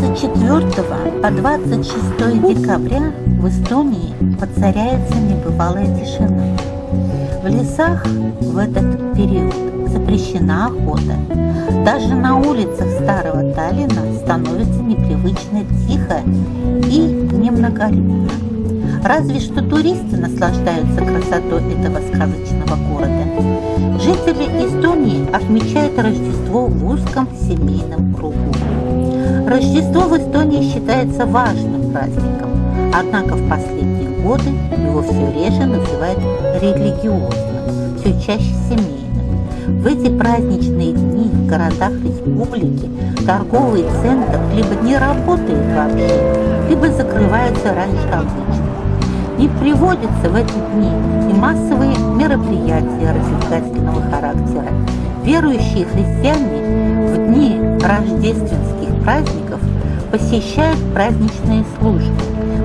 24 по 26 декабря в Эстонии воцаряется небывалая тишина. В лесах в этот период запрещена охота. Даже на улицах старого Таллина становится непривычно тихо и немноголюдно. Разве что туристы наслаждаются красотой этого сказочного города. Жители Эстонии отмечают Рождество в узком семейном кругу. Рождество в Эстонии считается важным праздником, однако в последние годы его все реже называют религиозным, все чаще семейным. В эти праздничные дни в городах республики торговый центр либо не работает вообще, либо закрывается раньше обычно. Не приводятся в эти дни и массовые мероприятия развлекательного характера. Верующие христиане в дни рождественских праздников посещают праздничные службы,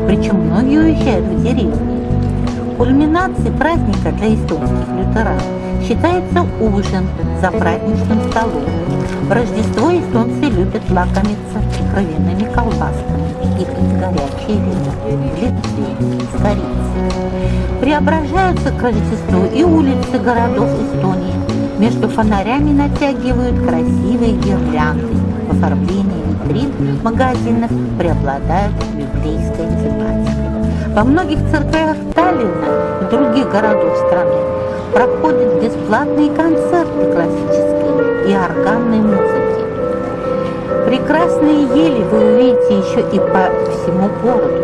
причем многие уезжают в деревни. Кульминацией праздника для эстонских лютеран считается ужин за праздничным столом. В Рождество эстонцы любят лакомиться кровяными колбасками и пить горячее вино Литве с корицей. Преображаются к Рождеству и улицы городов Эстонии. Между фонарями натягивают красивые гирлянды. Оформлении витрин магазинов преобладает библейская тематика. Во многих церквях Таллина и других городов страны проходят бесплатные концерты классической и органной музыки. Прекрасные ели вы увидите еще и по всему городу,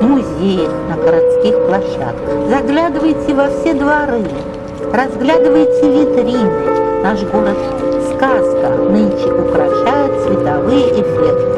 в музеях, на городских площадках. Заглядывайте во все дворы, разглядывайте витрины. Наш город сказка нынче украшают цветовые эффекты.